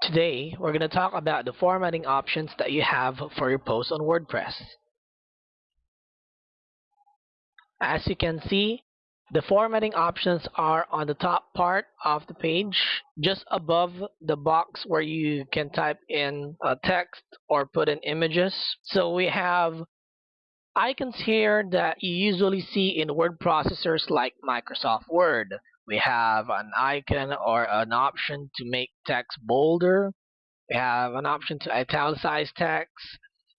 Today, we're going to talk about the formatting options that you have for your post on WordPress. As you can see, the formatting options are on the top part of the page, just above the box where you can type in text or put in images. So we have icons here that you usually see in word processors like Microsoft Word. We have an icon or an option to make text bolder. We have an option to italicize text,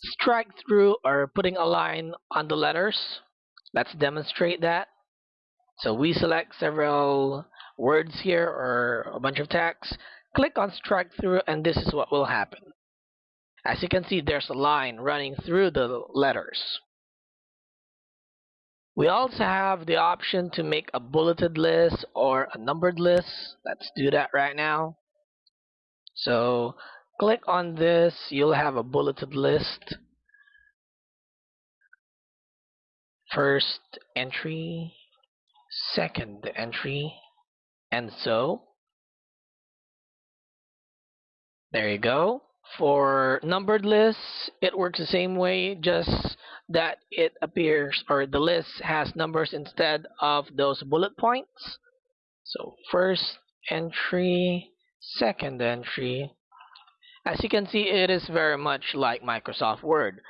strike through or putting a line on the letters. Let's demonstrate that. So we select several words here or a bunch of text, click on strike through and this is what will happen. As you can see there's a line running through the letters. We also have the option to make a bulleted list or a numbered list. Let's do that right now. So click on this, you'll have a bulleted list. First entry, second entry, and so. There you go. For numbered lists, it works the same way, just that it appears or the list has numbers instead of those bullet points. So first entry, second entry. As you can see, it is very much like Microsoft Word.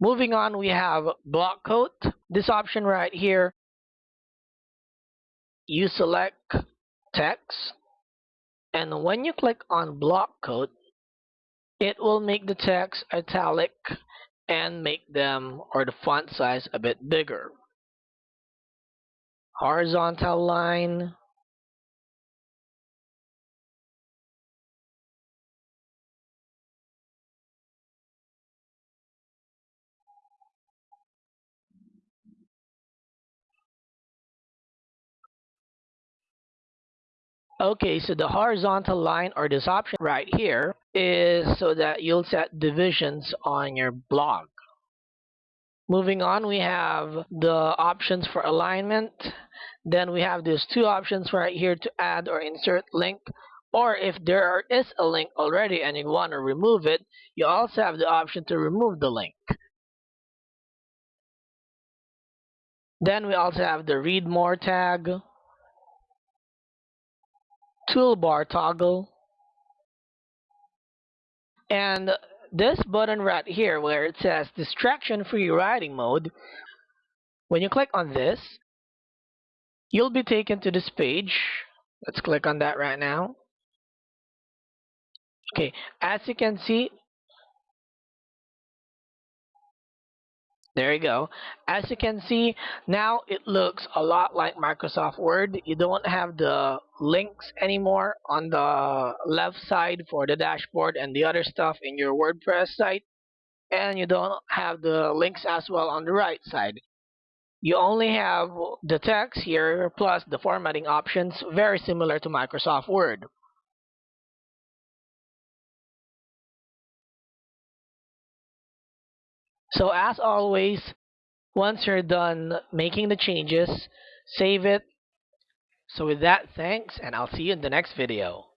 Moving on, we have block quote. This option right here, you select text, and when you click on block quote, it will make the text italic and make them or the font size a bit bigger. Horizontal line. Okay, so the horizontal line or this option right here is so that you'll set divisions on your blog. Moving on, we have the options for alignment. Then we have these two options right here to add or insert link. Or if there is a link already and you want to remove it, you also have the option to remove the link. Then we also have the read more tag, toolbar toggle, and this button right here where it says distraction free writing mode when you click on this you'll be taken to this page. Let's click on that right now. Okay as you can see There you go. As you can see, now it looks a lot like Microsoft Word. You don't have the links anymore on the left side for the dashboard and the other stuff in your WordPress site. And you don't have the links as well on the right side. You only have the text here plus the formatting options, very similar to Microsoft Word. So as always, once you're done making the changes, save it. So with that, thanks, and I'll see you in the next video.